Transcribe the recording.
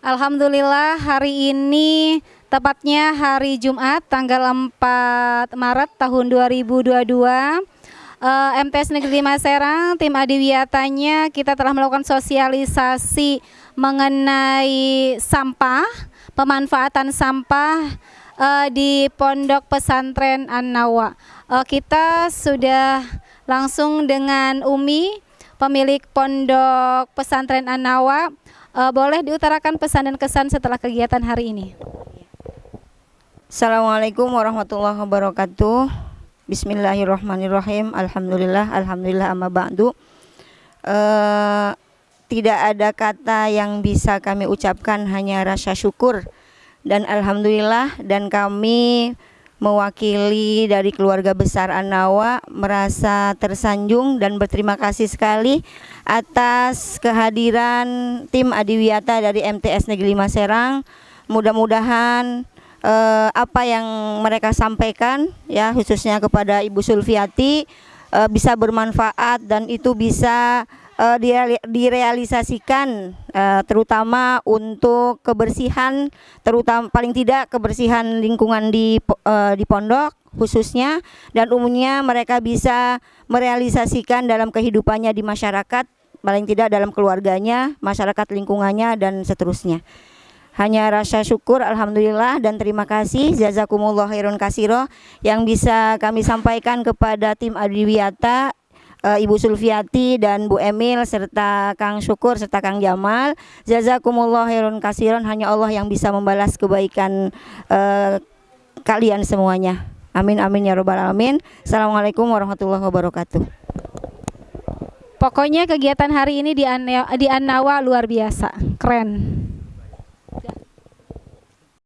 Alhamdulillah hari ini tepatnya hari Jumat tanggal 4 Maret tahun 2022 uh, MTS Negeri 5 Serang tim Adiwiyatanya kita telah melakukan sosialisasi mengenai sampah pemanfaatan sampah uh, di Pondok Pesantren An-Nawa. Uh, kita sudah langsung dengan Umi pemilik Pondok Pesantren An-Nawa Uh, boleh diutarakan pesan dan kesan setelah kegiatan hari ini. Assalamualaikum warahmatullahi wabarakatuh. Bismillahirrahmanirrahim. Alhamdulillah, alhamdulillah amma ba'du. Uh, tidak ada kata yang bisa kami ucapkan hanya rasa syukur dan alhamdulillah dan kami mewakili dari keluarga besar Anawa merasa tersanjung dan berterima kasih sekali atas kehadiran tim Adiwiyata dari MTS Negeri Maserang. Mudah-mudahan eh, apa yang mereka sampaikan ya khususnya kepada Ibu Sulfiati eh, bisa bermanfaat dan itu bisa uh, direalisasikan uh, terutama untuk kebersihan terutama paling tidak kebersihan lingkungan di uh, di pondok khususnya dan umumnya mereka bisa merealisasikan dalam kehidupannya di masyarakat paling tidak dalam keluarganya, masyarakat lingkungannya dan seterusnya. Hanya rasa syukur alhamdulillah dan terima kasih jazakumullah khairun kasiro yang bisa kami sampaikan kepada tim Adiwiyata uh, Ibu Sulfiati dan Bu Emil serta Kang Syukur serta Kang Jamal. Jazakumullah khairun kasiron hanya Allah yang bisa membalas kebaikan uh, kalian semuanya. Amin amin ya robbal alamin. Assalamualaikum warahmatullahi wabarakatuh. Pokoknya kegiatan hari ini di An di Annawa luar biasa, keren.